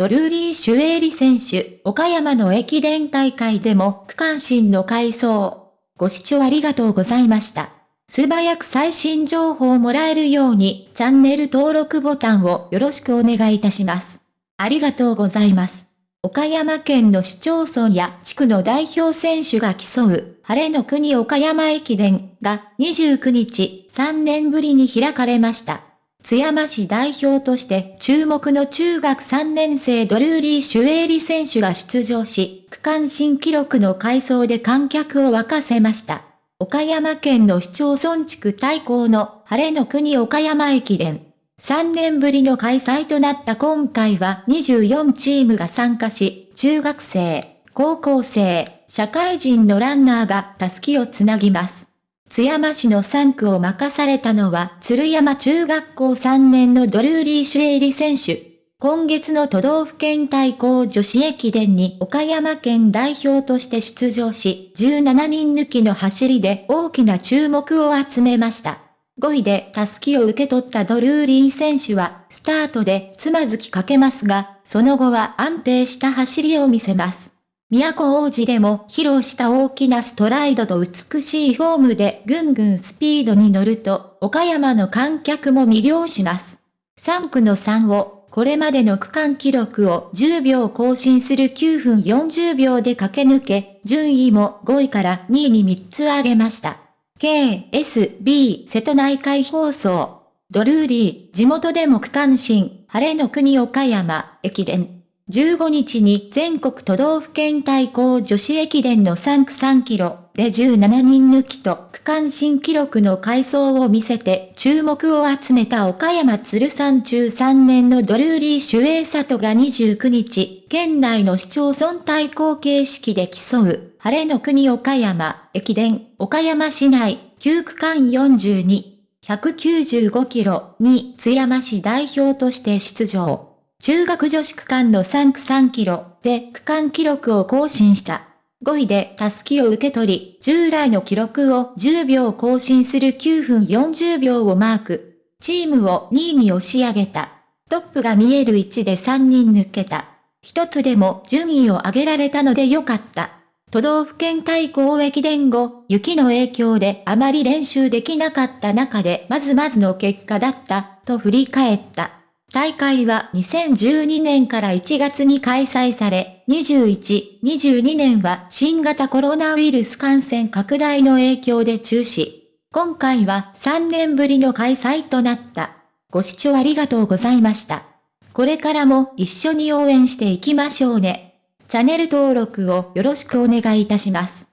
ドルーリー・シュエーリ選手、岡山の駅伝大会でも区間新の回走。ご視聴ありがとうございました。素早く最新情報をもらえるようにチャンネル登録ボタンをよろしくお願いいたします。ありがとうございます。岡山県の市町村や地区の代表選手が競う、晴れの国岡山駅伝が29日3年ぶりに開かれました。津山市代表として注目の中学3年生ドルーリー・シュエーリ選手が出場し、区間新記録の回走で観客を沸かせました。岡山県の市町村地区対抗の晴れの国岡山駅伝。3年ぶりの開催となった今回は24チームが参加し、中学生、高校生、社会人のランナーがタスキをつなぎます。津山市の3区を任されたのは、鶴山中学校3年のドルーリー・シュエイリ選手。今月の都道府県対抗女子駅伝に岡山県代表として出場し、17人抜きの走りで大きな注目を集めました。5位でタスキを受け取ったドルーリー選手は、スタートでつまずきかけますが、その後は安定した走りを見せます。都王子でも披露した大きなストライドと美しいフォームでぐんぐんスピードに乗ると、岡山の観客も魅了します。3区の3を、これまでの区間記録を10秒更新する9分40秒で駆け抜け、順位も5位から2位に3つ上げました。KSB 瀬戸内海放送。ドルーリー、地元でも区間新、晴れの国岡山、駅伝。15日に全国都道府県対抗女子駅伝の3区3キロで17人抜きと区間新記録の回走を見せて注目を集めた岡山鶴山中3年のドルーリー・シュエイサトが29日、県内の市町村対抗形式で競う、晴れの国岡山駅伝岡山市内9区間42、195キロに津山市代表として出場。中学女子区間の3区3キロで区間記録を更新した。5位でタスキを受け取り、従来の記録を10秒更新する9分40秒をマーク。チームを2位に押し上げた。トップが見える位置で3人抜けた。一つでも順位を上げられたのでよかった。都道府県対抗駅伝後、雪の影響であまり練習できなかった中でまずまずの結果だった、と振り返った。大会は2012年から1月に開催され、21、22年は新型コロナウイルス感染拡大の影響で中止。今回は3年ぶりの開催となった。ご視聴ありがとうございました。これからも一緒に応援していきましょうね。チャンネル登録をよろしくお願いいたします。